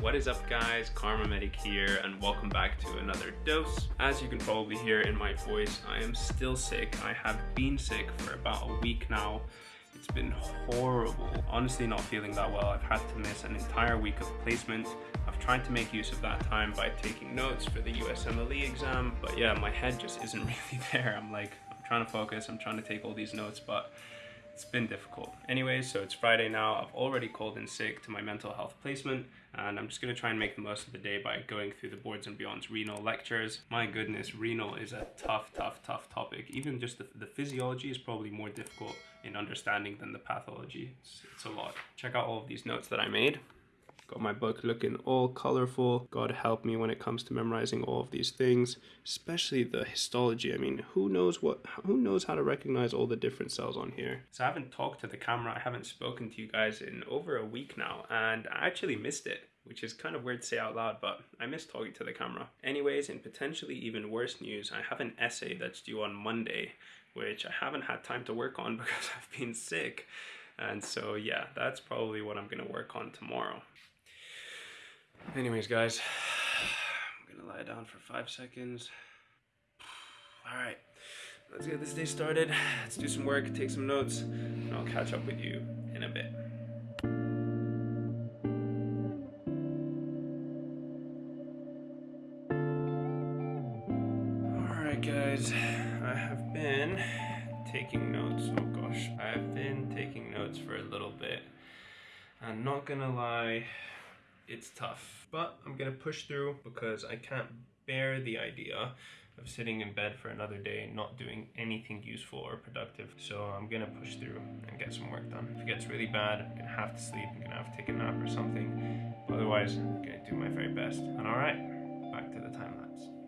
What is up guys, Karma Medic here and welcome back to another dose. As you can probably hear in my voice, I am still sick. I have been sick for about a week now. It's been horrible. Honestly not feeling that well. I've had to miss an entire week of placement. I've tried to make use of that time by taking notes for the USMLE exam, but yeah, my head just isn't really there. I'm like, I'm trying to focus, I'm trying to take all these notes, but it's been difficult. Anyways, so it's Friday now. I've already called in sick to my mental health placement and I'm just going to try and make the most of the day by going through the Boards and Beyond's renal lectures. My goodness, renal is a tough, tough, tough topic. Even just the, the physiology is probably more difficult in understanding than the pathology. It's, it's a lot. Check out all of these notes that I made. Got my book looking all colorful. God help me when it comes to memorizing all of these things, especially the histology. I mean, who knows what, who knows how to recognize all the different cells on here? So I haven't talked to the camera. I haven't spoken to you guys in over a week now, and I actually missed it which is kind of weird to say out loud, but I miss talking to the camera. Anyways, in potentially even worse news, I have an essay that's due on Monday, which I haven't had time to work on because I've been sick. And so yeah, that's probably what I'm gonna work on tomorrow. Anyways, guys, I'm gonna lie down for five seconds. All right, let's get this day started. Let's do some work, take some notes, and I'll catch up with you in a bit. All right, guys, I have been taking notes. Oh gosh, I have been taking notes for a little bit. I'm not gonna lie, it's tough. But I'm gonna push through because I can't bear the idea of sitting in bed for another day not doing anything useful or productive. So I'm gonna push through and get some work done. If it gets really bad, I'm gonna have to sleep, I'm gonna have to take a nap or something. Otherwise, I'm gonna do my very best. And alright, back to the time lapse.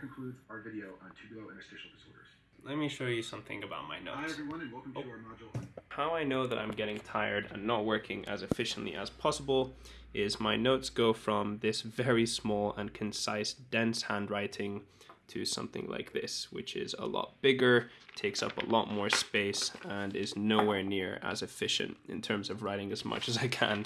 That concludes our video on tubulointerstitial disorders. Let me show you something about my Hi notes. everyone and welcome Oh. to our module How I know that I'm getting tired and not working as efficiently as possible is my notes go from this very small and concise, dense handwriting to something like this, which is a lot bigger, takes up a lot more space, and is nowhere near as efficient in terms of writing as much as I can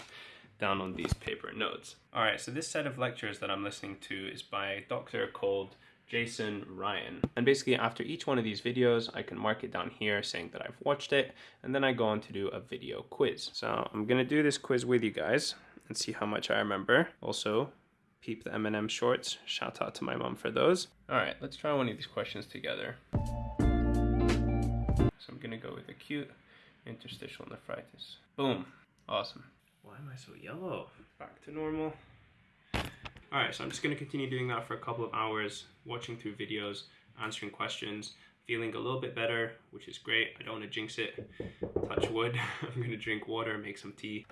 down on these paper notes. All right, so this set of lectures that I'm listening to is by a doctor called Jason Ryan. And basically after each one of these videos, I can mark it down here saying that I've watched it, and then I go on to do a video quiz. So I'm gonna do this quiz with you guys and see how much I remember. Also, peep the M&M shorts. Shout out to my mom for those. All right, let's try one of these questions together. So I'm gonna go with acute interstitial nephritis. Boom, awesome. Why am I so yellow? Back to normal. All right, so I'm just gonna continue doing that for a couple of hours, watching through videos, answering questions, feeling a little bit better, which is great. I don't wanna jinx it. Touch wood. I'm gonna drink water, make some tea.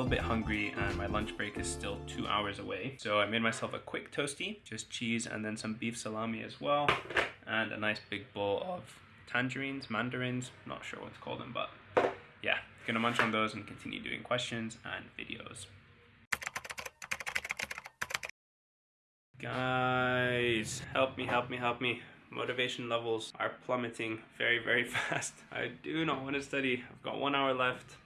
Little bit hungry and my lunch break is still two hours away. So I made myself a quick toasty, just cheese and then some beef salami as well. And a nice big bowl of tangerines, mandarins, not sure what to call them, but yeah, gonna munch on those and continue doing questions and videos. Guys, help me, help me, help me. Motivation levels are plummeting very, very fast. I do not want to study. I've got one hour left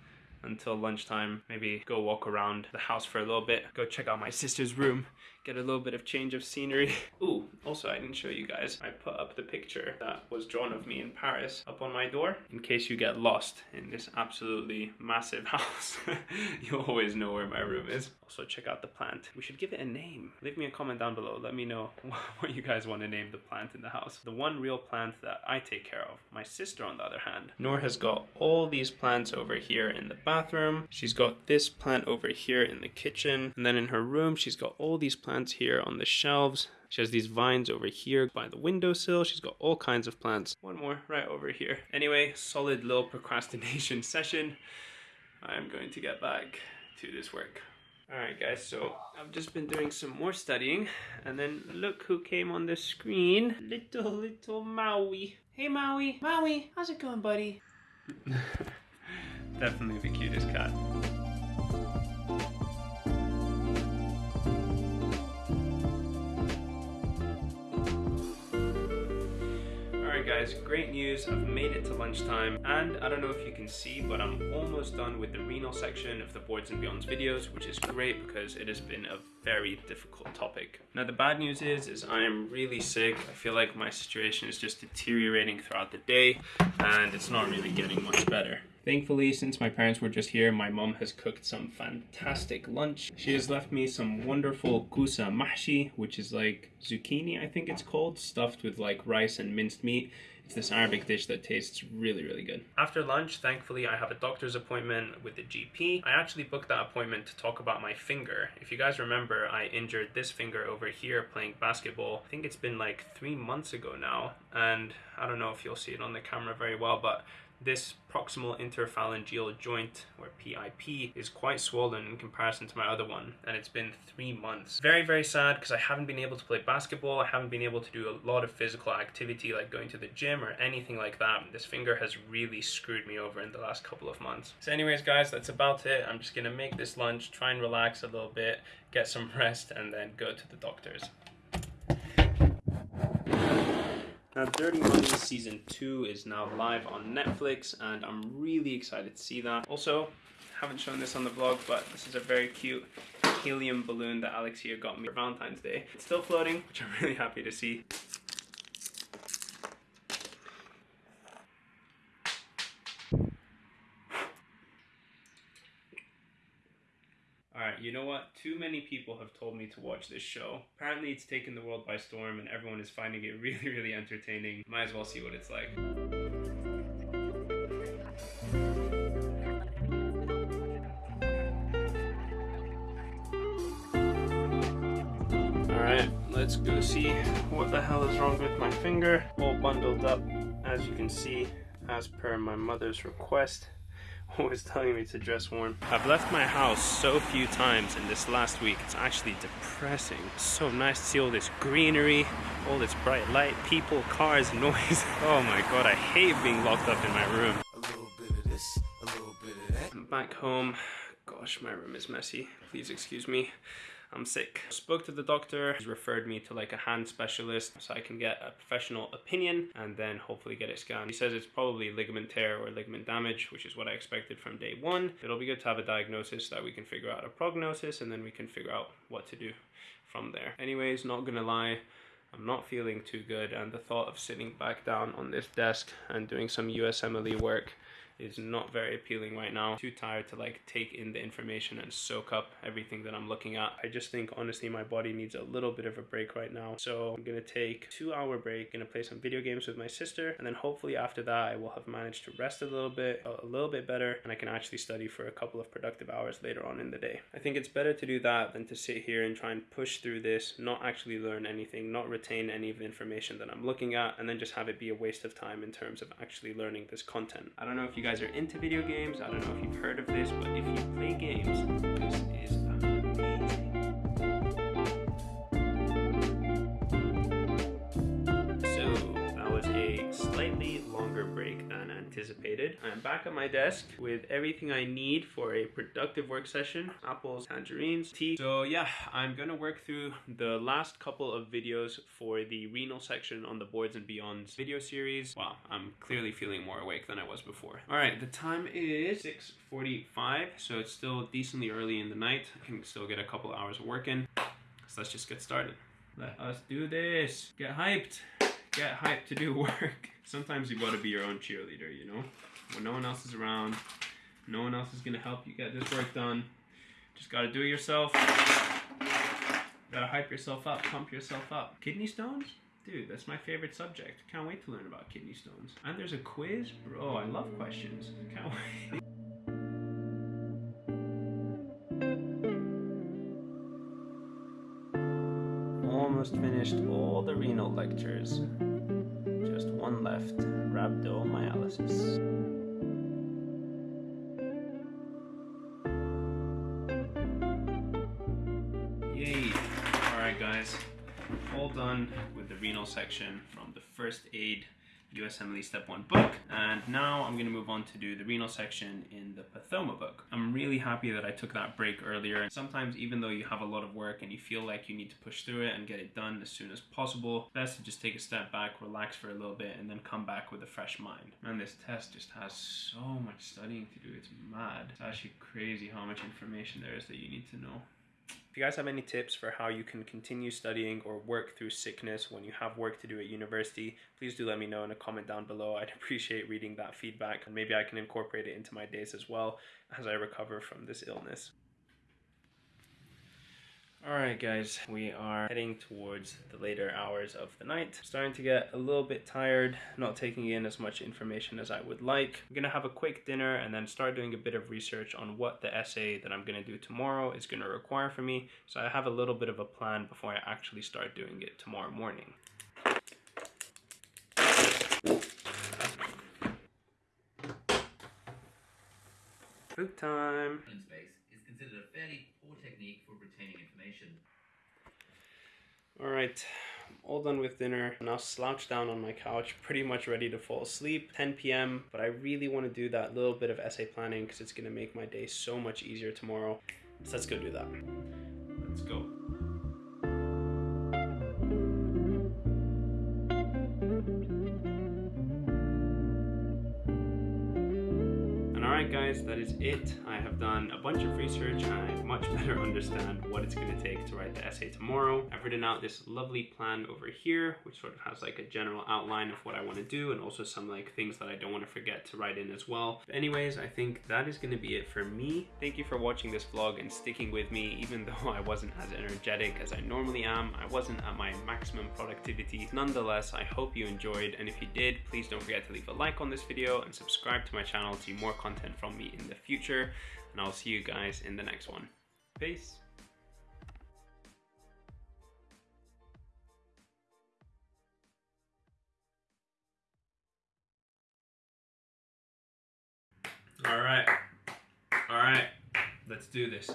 until lunchtime. Maybe go walk around the house for a little bit. Go check out my sister's room. Get a little bit of change of scenery. Ooh, also I didn't show you guys. I put up the picture that was drawn of me in Paris up on my door. In case you get lost in this absolutely massive house, you always know where my room is. Also check out the plant. We should give it a name. Leave me a comment down below. Let me know what you guys want to name the plant in the house. The one real plant that I take care of. My sister on the other hand. Noor has got all these plants over here in the bathroom. She's got this plant over here in the kitchen. And then in her room, she's got all these plants here on the shelves. She has these vines over here by the windowsill. She's got all kinds of plants. One more right over here. Anyway, solid little procrastination session. I'm going to get back to this work. Alright guys, so I've just been doing some more studying and then look who came on the screen. Little, little Maui. Hey Maui. Maui, how's it going buddy? Definitely the cutest cat. Guys, great news. I've made it to lunchtime and I don't know if you can see, but I'm almost done with the renal section of the Boards and Beyonds videos, which is great because it has been a very difficult topic. Now the bad news is, is I am really sick. I feel like my situation is just deteriorating throughout the day and it's not really getting much better. Thankfully, since my parents were just here, my mom has cooked some fantastic lunch. She has left me some wonderful kusa mahshi, which is like zucchini, I think it's called, stuffed with like rice and minced meat. It's this Arabic dish that tastes really, really good. After lunch, thankfully, I have a doctor's appointment with the GP. I actually booked that appointment to talk about my finger. If you guys remember, I injured this finger over here playing basketball. I think it's been like three months ago now, and I don't know if you'll see it on the camera very well, but this proximal interphalangeal joint, or PIP, is quite swollen in comparison to my other one, and it's been three months. Very, very sad because I haven't been able to play basketball, I haven't been able to do a lot of physical activity like going to the gym or anything like that. This finger has really screwed me over in the last couple of months. So anyways, guys, that's about it. I'm just gonna make this lunch, try and relax a little bit, get some rest, and then go to the doctor's. Now, Dirty Money Season 2 is now live on Netflix, and I'm really excited to see that. Also, haven't shown this on the vlog, but this is a very cute helium balloon that Alexia got me for Valentine's Day. It's still floating, which I'm really happy to see. Alright, you know what? Too many people have told me to watch this show. Apparently it's taken the world by storm and everyone is finding it really, really entertaining. Might as well see what it's like. Alright, let's go see what the hell is wrong with my finger. All bundled up, as you can see, as per my mother's request always telling me to dress warm. I've left my house so few times in this last week, it's actually depressing. It's so nice to see all this greenery, all this bright light, people, cars, noise. Oh my god, I hate being locked up in my room. A little bit of this, a little bit of that. I'm back home. Gosh, my room is messy. Please excuse me. I'm sick. Spoke to the doctor, he's referred me to like a hand specialist so I can get a professional opinion and then hopefully get it scanned. He says it's probably ligament tear or ligament damage, which is what I expected from day one. It'll be good to have a diagnosis so that we can figure out a prognosis and then we can figure out what to do from there. Anyways, not gonna lie, I'm not feeling too good and the thought of sitting back down on this desk and doing some USMLE work is not very appealing right now. Too tired to like take in the information and soak up everything that I'm looking at. I just think honestly my body needs a little bit of a break right now. So I'm gonna take two hour break, gonna play some video games with my sister and then hopefully after that I will have managed to rest a little bit, a little bit better and I can actually study for a couple of productive hours later on in the day. I think it's better to do that than to sit here and try and push through this, not actually learn anything, not retain any of the information that I'm looking at and then just have it be a waste of time in terms of actually learning this content. I don't know if you guys are into video games, I don't know if you've heard of this, but if you play games, this is amazing. Anticipated. I'm back at my desk with everything I need for a productive work session. Apples, tangerines, tea. So yeah, I'm gonna work through the last couple of videos for the renal section on the Boards and Beyonds video series. Wow, I'm clearly feeling more awake than I was before. All right, the time is 6.45, so it's still decently early in the night. I can still get a couple hours of work in. So let's just get started. Let us do this. Get hyped get hyped to do work. Sometimes you gotta be your own cheerleader, you know? When no one else is around, no one else is gonna help you get this work done. Just gotta do it yourself. Gotta hype yourself up, pump yourself up. Kidney stones? Dude, that's my favorite subject. Can't wait to learn about kidney stones. And there's a quiz? Bro, I love questions. Can't wait. Almost finished all the renal lectures. Just one left, rhabdomyolysis. Yay! Alright guys, all done with the renal section from the first aid USMLE Step 1 book. And now I'm going to move on to do the renal section in the Pathoma book. I'm really happy that I took that break earlier. And sometimes even though you have a lot of work and you feel like you need to push through it and get it done as soon as possible, best to just take a step back, relax for a little bit, and then come back with a fresh mind. Man, this test just has so much studying to do. It's mad. It's actually crazy how much information there is that you need to know. If you guys have any tips for how you can continue studying or work through sickness when you have work to do at university, please do let me know in a comment down below. I'd appreciate reading that feedback and maybe I can incorporate it into my days as well as I recover from this illness. Alright guys, we are heading towards the later hours of the night. Starting to get a little bit tired, not taking in as much information as I would like. I'm gonna have a quick dinner and then start doing a bit of research on what the essay that I'm gonna do tomorrow is gonna require for me. So I have a little bit of a plan before I actually start doing it tomorrow morning. Food time! space is considered a fairly poor technique for retaining information. Alright, all done with dinner. Now slouched down on my couch, pretty much ready to fall asleep. 10 p.m. But I really want to do that little bit of essay planning because it's going to make my day so much easier tomorrow. So let's go do that. Let's go. It. I have done a bunch of research and I much better understand what it's going to take to write the essay tomorrow. I've written out this lovely plan over here, which sort of has like a general outline of what I want to do and also some like things that I don't want to forget to write in as well. But anyways, I think that is going to be it for me. Thank you for watching this vlog and sticking with me, even though I wasn't as energetic as I normally am. I wasn't at my maximum productivity. Nonetheless, I hope you enjoyed. And if you did, please don't forget to leave a like on this video and subscribe to my channel to see more content from me in the future. And I'll see you guys in the next one. Peace. All right. All right. Let's do this.